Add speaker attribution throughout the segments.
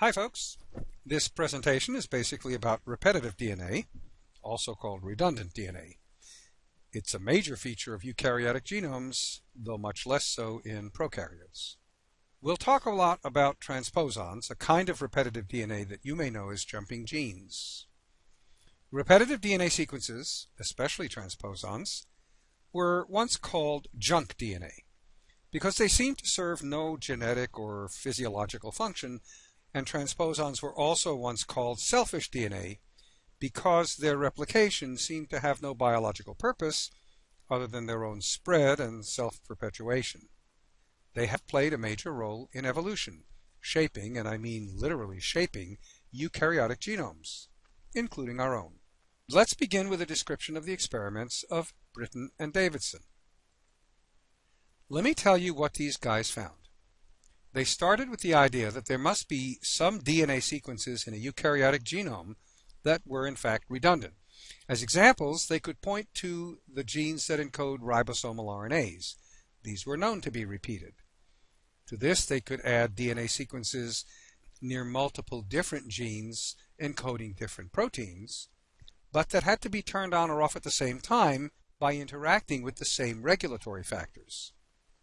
Speaker 1: Hi folks. This presentation is basically about repetitive DNA, also called redundant DNA. It's a major feature of eukaryotic genomes, though much less so in prokaryotes. We'll talk a lot about transposons, a kind of repetitive DNA that you may know as jumping genes. Repetitive DNA sequences, especially transposons, were once called junk DNA because they seemed to serve no genetic or physiological function and transposons were also once called selfish DNA because their replication seemed to have no biological purpose other than their own spread and self-perpetuation. They have played a major role in evolution, shaping, and I mean literally shaping, eukaryotic genomes, including our own. Let's begin with a description of the experiments of Britten and Davidson. Let me tell you what these guys found. They started with the idea that there must be some DNA sequences in a eukaryotic genome that were in fact redundant. As examples, they could point to the genes that encode ribosomal RNAs. These were known to be repeated. To this, they could add DNA sequences near multiple different genes encoding different proteins, but that had to be turned on or off at the same time by interacting with the same regulatory factors.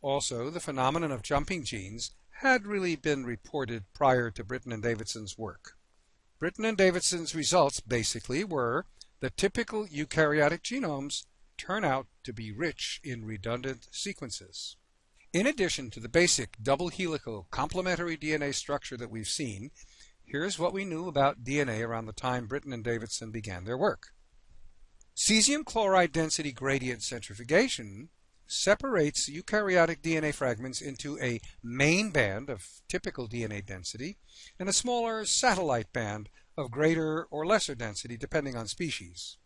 Speaker 1: Also, the phenomenon of jumping genes had really been reported prior to Britten and Davidson's work. Britten and Davidson's results basically were that typical eukaryotic genomes turn out to be rich in redundant sequences. In addition to the basic double helical complementary DNA structure that we've seen, here's what we knew about DNA around the time Britten and Davidson began their work. Cesium chloride density gradient centrifugation separates eukaryotic DNA fragments into a main band of typical DNA density and a smaller satellite band of greater or lesser density depending on species.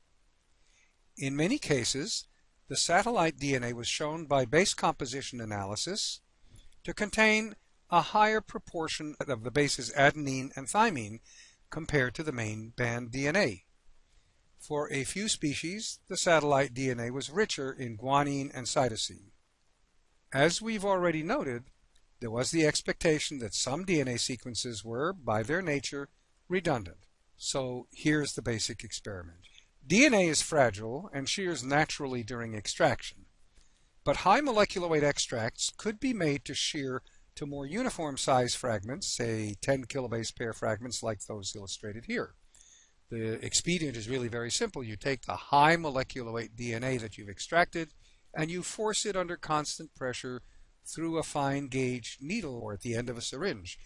Speaker 1: In many cases, the satellite DNA was shown by base composition analysis to contain a higher proportion of the bases adenine and thymine compared to the main band DNA. For a few species, the satellite DNA was richer in guanine and cytosine. As we've already noted, there was the expectation that some DNA sequences were, by their nature, redundant. So here's the basic experiment. DNA is fragile and shears naturally during extraction. But high molecular weight extracts could be made to shear to more uniform size fragments, say 10 kilobase pair fragments like those illustrated here. The expedient is really very simple. You take the high molecular weight DNA that you've extracted and you force it under constant pressure through a fine gauge needle or at the end of a syringe.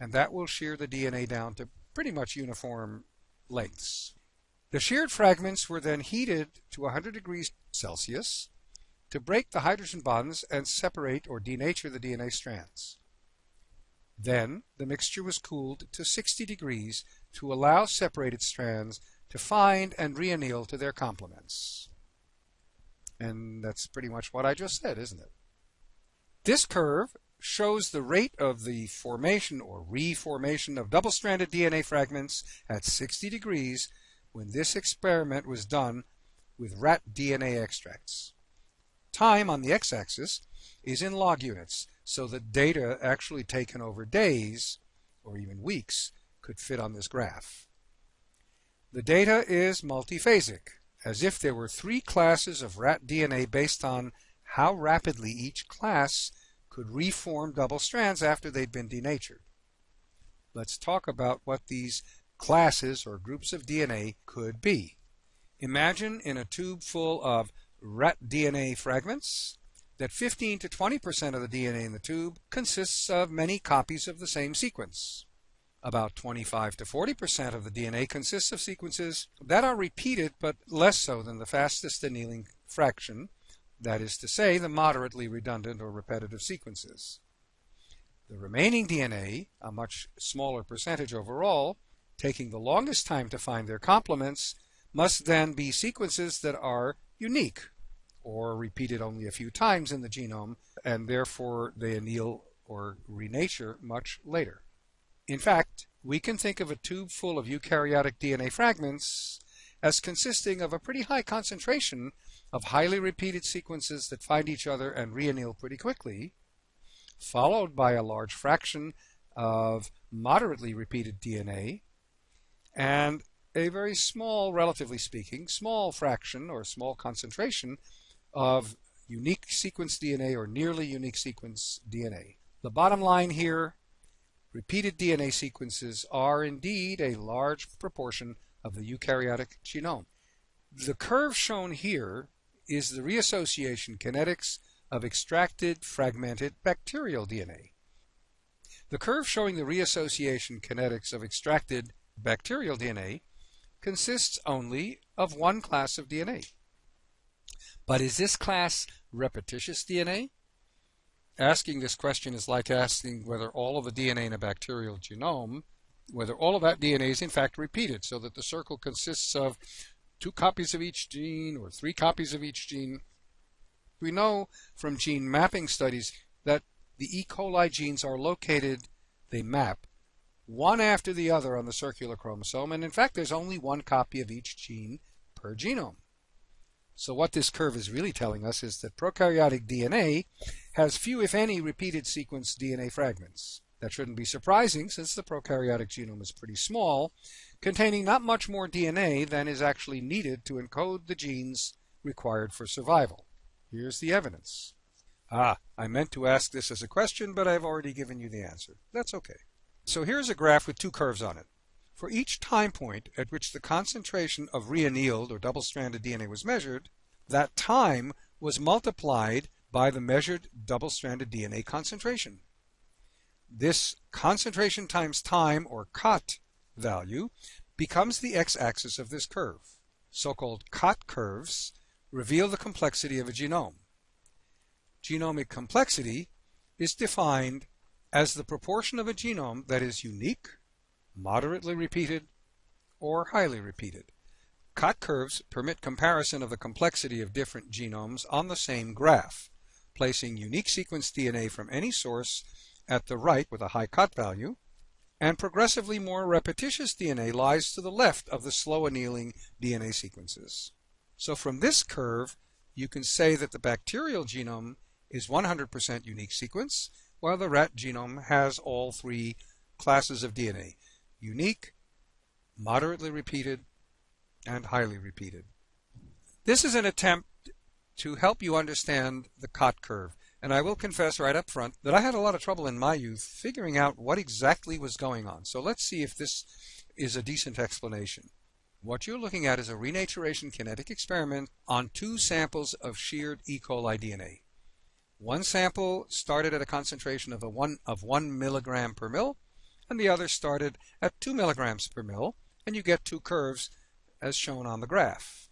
Speaker 1: And that will shear the DNA down to pretty much uniform lengths. The sheared fragments were then heated to 100 degrees Celsius to break the hydrogen bonds and separate or denature the DNA strands. Then the mixture was cooled to 60 degrees to allow separated strands to find and reanneal to their complements. And that's pretty much what I just said, isn't it? This curve shows the rate of the formation or reformation of double-stranded DNA fragments at 60 degrees when this experiment was done with rat DNA extracts. Time on the x-axis is in log units, so the data actually taken over days or even weeks could fit on this graph. The data is multiphasic, as if there were three classes of rat DNA based on how rapidly each class could reform double strands after they'd been denatured. Let's talk about what these classes or groups of DNA could be. Imagine in a tube full of rat DNA fragments that 15 to 20% of the DNA in the tube consists of many copies of the same sequence. About 25 to 40% of the DNA consists of sequences that are repeated but less so than the fastest annealing fraction, that is to say, the moderately redundant or repetitive sequences. The remaining DNA, a much smaller percentage overall, taking the longest time to find their complements, must then be sequences that are unique or repeated only a few times in the genome, and therefore they anneal or renature much later. In fact, we can think of a tube full of eukaryotic DNA fragments as consisting of a pretty high concentration of highly repeated sequences that find each other and reanneal pretty quickly, followed by a large fraction of moderately repeated DNA, and a very small, relatively speaking, small fraction or small concentration of unique sequence DNA or nearly unique sequence DNA. The bottom line here, repeated DNA sequences are indeed a large proportion of the eukaryotic genome. The curve shown here is the reassociation kinetics of extracted fragmented bacterial DNA. The curve showing the reassociation kinetics of extracted bacterial DNA consists only of one class of DNA. But is this class repetitious DNA? Asking this question is like asking whether all of the DNA in a bacterial genome, whether all of that DNA is in fact repeated, so that the circle consists of two copies of each gene or three copies of each gene. We know from gene mapping studies that the E. coli genes are located, they map, one after the other on the circular chromosome, and in fact there's only one copy of each gene per genome. So what this curve is really telling us is that prokaryotic DNA has few, if any, repeated sequence DNA fragments. That shouldn't be surprising since the prokaryotic genome is pretty small, containing not much more DNA than is actually needed to encode the genes required for survival. Here's the evidence. Ah, I meant to ask this as a question, but I've already given you the answer. That's okay. So here's a graph with two curves on it. For each time point at which the concentration of reannealed or double-stranded DNA was measured, that time was multiplied by the measured double-stranded DNA concentration. This concentration times time, or COT value, becomes the x-axis of this curve. So-called COT curves reveal the complexity of a genome. Genomic complexity is defined as the proportion of a genome that is unique, moderately repeated, or highly repeated. COT curves permit comparison of the complexity of different genomes on the same graph, placing unique sequence DNA from any source at the right with a high COT value, and progressively more repetitious DNA lies to the left of the slow annealing DNA sequences. So from this curve, you can say that the bacterial genome is 100% unique sequence, while the rat genome has all three classes of DNA unique, moderately repeated, and highly repeated. This is an attempt to help you understand the COT curve. And I will confess right up front that I had a lot of trouble in my youth figuring out what exactly was going on. So let's see if this is a decent explanation. What you're looking at is a renaturation kinetic experiment on two samples of sheared E. coli DNA. One sample started at a concentration of, a one, of 1 milligram per mil, and the other started at 2 milligrams per mil, and you get two curves as shown on the graph.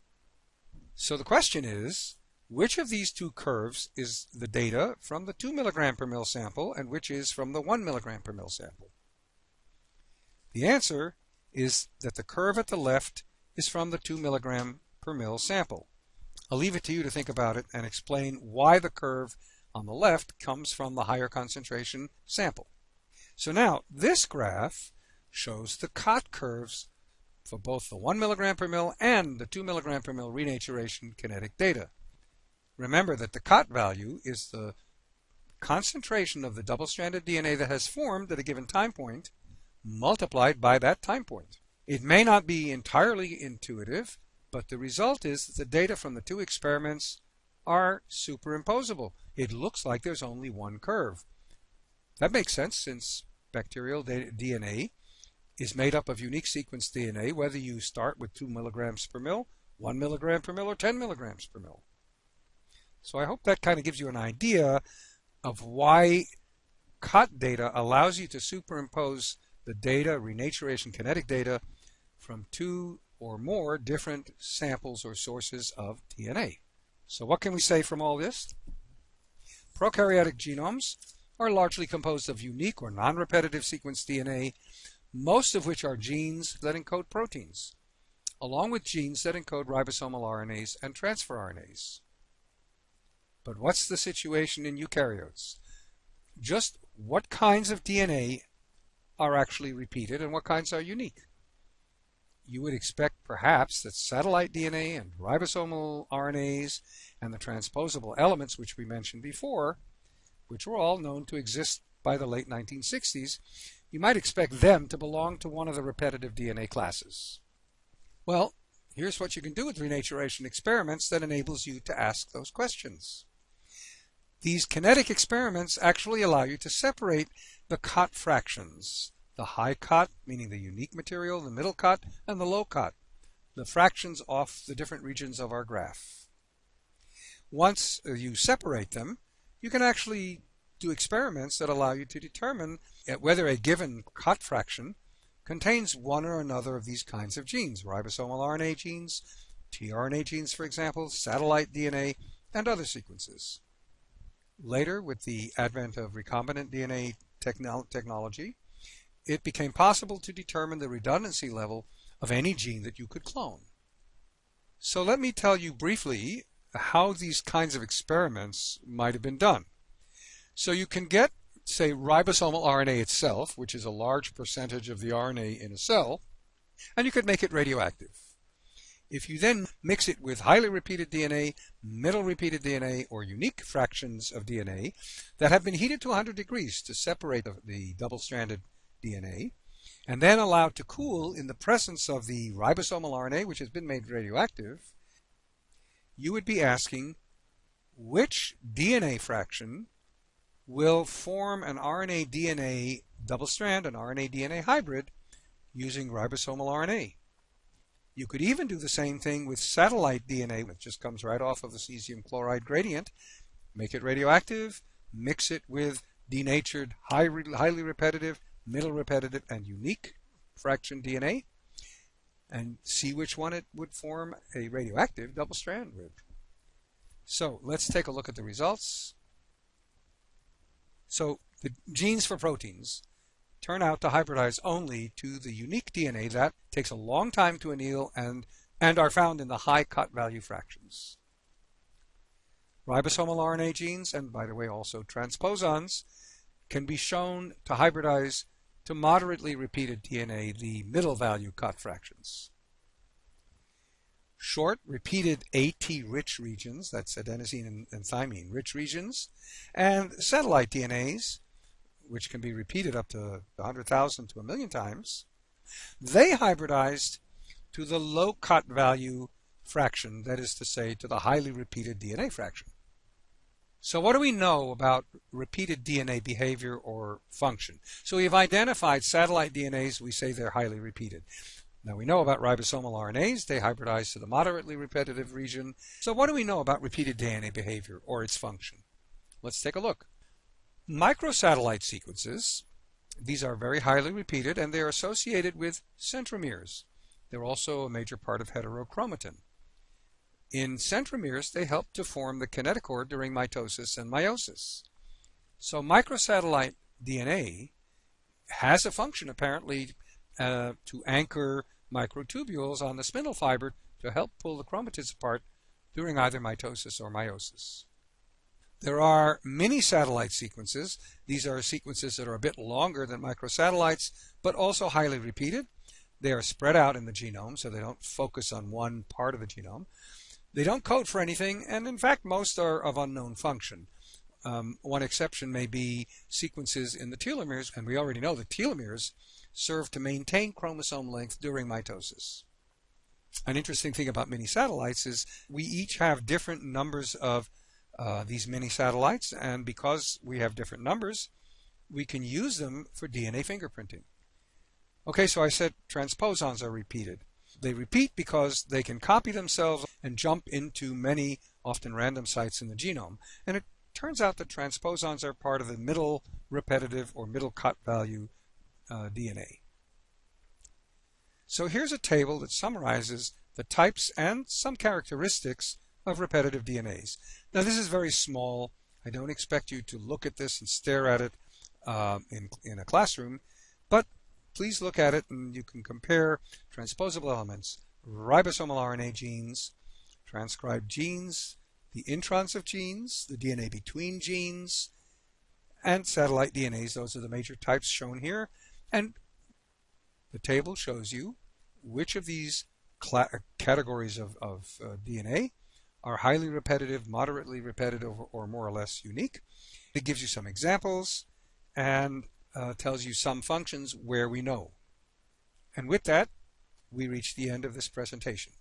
Speaker 1: So the question is, which of these two curves is the data from the 2 milligram per mil sample and which is from the 1 milligram per mil sample? The answer is that the curve at the left is from the 2 milligram per mil sample. I'll leave it to you to think about it and explain why the curve on the left comes from the higher concentration sample. So now this graph shows the COT curves for both the 1 milligram per mil and the 2 milligram per mil renaturation kinetic data. Remember that the COT value is the concentration of the double-stranded DNA that has formed at a given time point multiplied by that time point. It may not be entirely intuitive, but the result is that the data from the two experiments are superimposable. It looks like there's only one curve. That makes sense since bacterial DNA is made up of unique sequence DNA, whether you start with 2 milligrams per mil, 1 milligram per mil, or 10 milligrams per mil. So I hope that kind of gives you an idea of why COT data allows you to superimpose the data, renaturation kinetic data, from two or more different samples or sources of DNA. So what can we say from all this? Prokaryotic genomes are largely composed of unique or non-repetitive sequence DNA, most of which are genes that encode proteins, along with genes that encode ribosomal RNAs and transfer RNAs. But what's the situation in eukaryotes? Just what kinds of DNA are actually repeated and what kinds are unique? You would expect perhaps that satellite DNA and ribosomal RNAs and the transposable elements which we mentioned before, which were all known to exist by the late 1960s, you might expect them to belong to one of the repetitive DNA classes. Well, here's what you can do with renaturation experiments that enables you to ask those questions. These kinetic experiments actually allow you to separate the cot fractions, the high cot, meaning the unique material, the middle cot, and the low cot, the fractions off the different regions of our graph. Once you separate them, you can actually do experiments that allow you to determine whether a given cot fraction contains one or another of these kinds of genes, ribosomal RNA genes, tRNA genes, for example, satellite DNA, and other sequences. Later, with the advent of recombinant DNA techno technology, it became possible to determine the redundancy level of any gene that you could clone. So let me tell you briefly how these kinds of experiments might have been done. So you can get, say, ribosomal RNA itself, which is a large percentage of the RNA in a cell, and you could make it radioactive. If you then mix it with highly repeated DNA, middle repeated DNA, or unique fractions of DNA that have been heated to 100 degrees to separate the, the double-stranded DNA, and then allowed to cool in the presence of the ribosomal RNA, which has been made radioactive, you would be asking which DNA fraction will form an RNA DNA double strand, an RNA DNA hybrid, using ribosomal RNA. You could even do the same thing with satellite DNA, which just comes right off of the cesium chloride gradient, make it radioactive, mix it with denatured, high, highly repetitive, middle repetitive, and unique fraction DNA, and see which one it would form a radioactive double strand with. So let's take a look at the results. So the genes for proteins turn out to hybridize only to the unique DNA that takes a long time to anneal and, and are found in the high cot value fractions. Ribosomal RNA genes, and by the way also transposons, can be shown to hybridize to moderately repeated DNA, the middle value cot fractions. Short, repeated AT-rich regions, that's adenosine and, and thymine-rich regions, and satellite DNAs, which can be repeated up to 100,000 to a million times, they hybridized to the low cot value fraction, that is to say, to the highly repeated DNA fraction. So what do we know about repeated DNA behavior or function? So we've identified satellite DNAs, we say they're highly repeated. Now we know about ribosomal RNAs, they hybridize to the moderately repetitive region. So what do we know about repeated DNA behavior or its function? Let's take a look. Microsatellite sequences, these are very highly repeated and they're associated with centromeres. They're also a major part of heterochromatin. In centromeres, they help to form the kinetochore during mitosis and meiosis. So microsatellite DNA has a function apparently uh, to anchor microtubules on the spindle fiber to help pull the chromatids apart during either mitosis or meiosis. There are mini satellite sequences. These are sequences that are a bit longer than microsatellites, but also highly repeated. They are spread out in the genome, so they don't focus on one part of the genome. They don't code for anything, and in fact, most are of unknown function. Um, one exception may be sequences in the telomeres, and we already know that telomeres serve to maintain chromosome length during mitosis. An interesting thing about mini satellites is we each have different numbers of uh, these mini satellites, and because we have different numbers, we can use them for DNA fingerprinting. Okay, so I said transposons are repeated. They repeat because they can copy themselves and jump into many, often random sites in the genome. And it turns out that transposons are part of the middle repetitive or middle cot value uh, DNA. So here's a table that summarizes the types and some characteristics of repetitive DNAs. Now this is very small. I don't expect you to look at this and stare at it um, in, in a classroom, but please look at it and you can compare transposable elements, ribosomal RNA genes, transcribed genes, the introns of genes, the DNA between genes, and satellite DNAs. Those are the major types shown here. And the table shows you which of these categories of, of uh, DNA are highly repetitive, moderately repetitive, or more or less unique. It gives you some examples, and uh, tells you some functions where we know. And with that, we reach the end of this presentation.